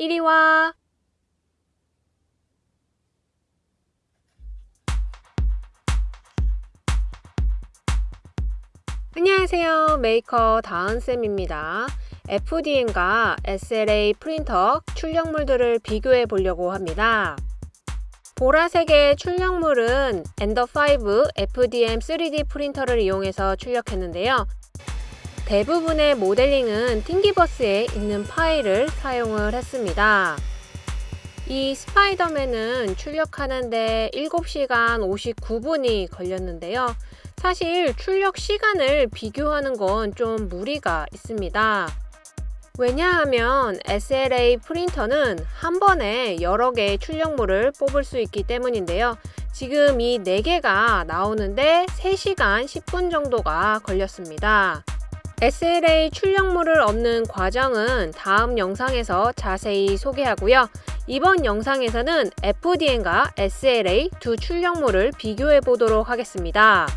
이리 와. 안녕하세요. 메이커 다은쌤입니다. FDM과 SLA 프린터 출력물들을 비교해 보려고 합니다. 보라색의 출력물은 Ender 5 FDM 3D 프린터를 이용해서 출력했는데요. 대부분의 모델링은 팅기버스에 있는 파일을 사용을 했습니다. 이 스파이더맨은 출력하는데 7시간 59분이 걸렸는데요. 사실 출력 시간을 비교하는 건 좀 무리가 있습니다. 왜냐하면 SLA 프린터는 한 번에 여러 개의 출력물을 뽑을 수 있기 때문인데요. 지금 이 4개가 나오는데 3시간 10분 정도가 걸렸습니다. SLA 출력물을 얻는 과정은 다음 영상에서 자세히 소개하고요. 이번 영상에서는 FDM과 SLA 두 출력물을 비교해 보도록 하겠습니다.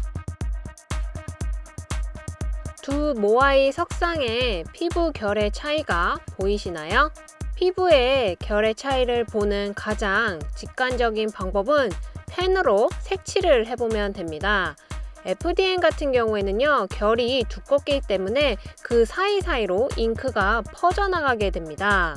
두 모아이 석상의 피부 결의 차이가 보이시나요? 피부의 결의 차이를 보는 가장 직관적인 방법은 펜으로 색칠을 해보면 됩니다. FDM 같은 경우에는요 결이 두껍기 때문에 그 사이사이로 잉크가 퍼져나가게 됩니다.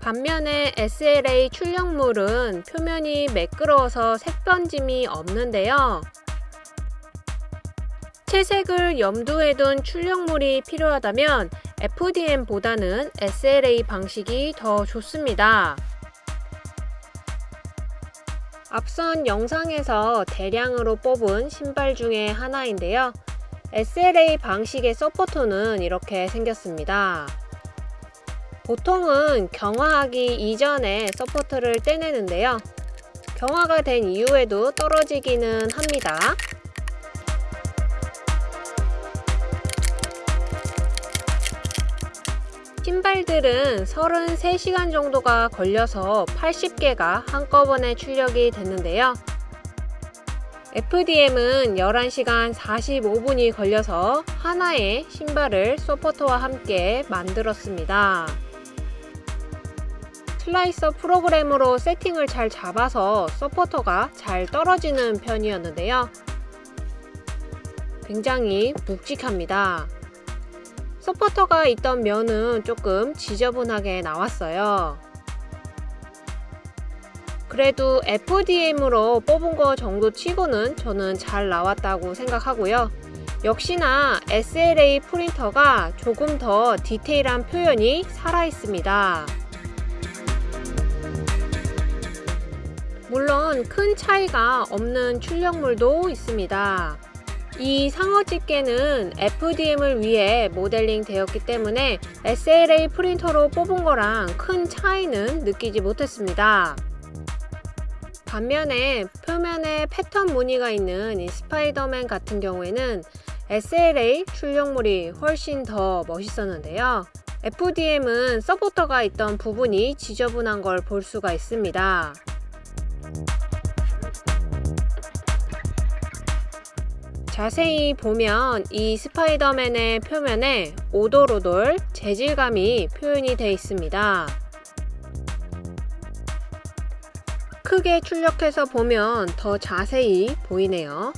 반면에 SLA 출력물은 표면이 매끄러워서 색변짐이 없는데요. 채색을 염두에 둔 출력물이 필요하다면 FDM보다는 SLA 방식이 더 좋습니다. 앞선 영상에서 대량으로 뽑은 신발 중에 하나인데요. SLA 방식의 서포터는 이렇게 생겼습니다. 보통은 경화하기 이전에 서포터를 떼내는데요. 경화가 된 이후에도 떨어지기는 합니다. 신발들은 33시간 정도가 걸려서 80개가 한꺼번에 출력이 됐는데요. FDM은 11시간 45분이 걸려서 하나의 신발을 소포터와 함께 만들었습니다. 슬라이서 프로그램으로 세팅을 잘 잡아서 서포터가 잘 떨어지는 편이었는데요. 굉장히 묵직합니다. 서포터가 있던 면은 조금 지저분하게 나왔어요. 그래도 FDM으로 뽑은 거 정도 치고는 저는 잘 나왔다고 생각하고요. 역시나 SLA 프린터가 조금 더 디테일한 표현이 살아있습니다. 물론 큰 차이가 없는 출력물도 있습니다. 이 상어 집게는 FDM을 위해 모델링 되었기 때문에 SLA 프린터로 뽑은 거랑 큰 차이는 느끼지 못했습니다. 반면에 표면에 패턴 무늬가 있는 이 스파이더맨 같은 경우에는 SLA 출력물이 훨씬 더 멋있었는데요. FDM은 서포터가 있던 부분이 지저분한 걸 볼 수가 있습니다. 자세히 보면 이 스파이더맨의 표면에 오돌오돌 재질감이 표현이 되어 있습니다. 크게 출력해서 보면 더 자세히 보이네요.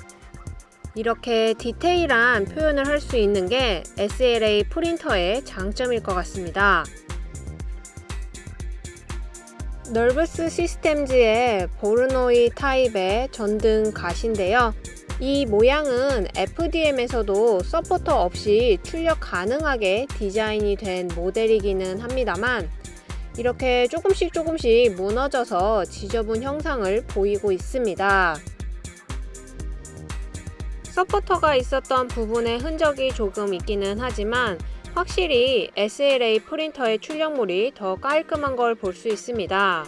이렇게 디테일한 표현을 할 수 있는 게 SLA 프린터의 장점일 것 같습니다. 널브스 시스템즈의 보르노이 타입의 전등 가시인데요. 이 모양은 FDM에서도 서포터 없이 출력 가능하게 디자인이 된 모델이기는 합니다만 이렇게 조금씩 조금씩 무너져서 지저분 형상을 보이고 있습니다. 서포터가 있었던 부분에 흔적이 조금 있기는 하지만 확실히 SLA 프린터의 출력물이 더 깔끔한 걸 볼 수 있습니다.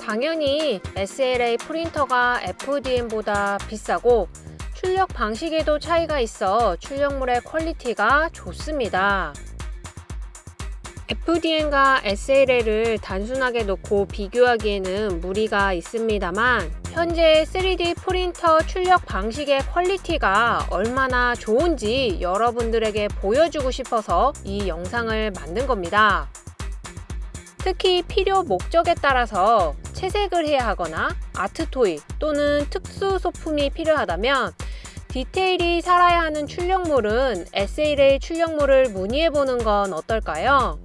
당연히 SLA 프린터가 FDM보다 비싸고 출력 방식에도 차이가 있어 출력물의 퀄리티가 좋습니다. FDM과 SLA를 단순하게 놓고 비교하기에는 무리가 있습니다만 현재 3D 프린터 출력 방식의 퀄리티가 얼마나 좋은지 여러분들에게 보여주고 싶어서 이 영상을 만든 겁니다. 특히 필요 목적에 따라서 채색을 해야 하거나 art toy 또는 특수 소품이 필요하다면 디테일이 살아야 하는 출력물은 SLA 출력물을 문의해 보는 건 어떨까요?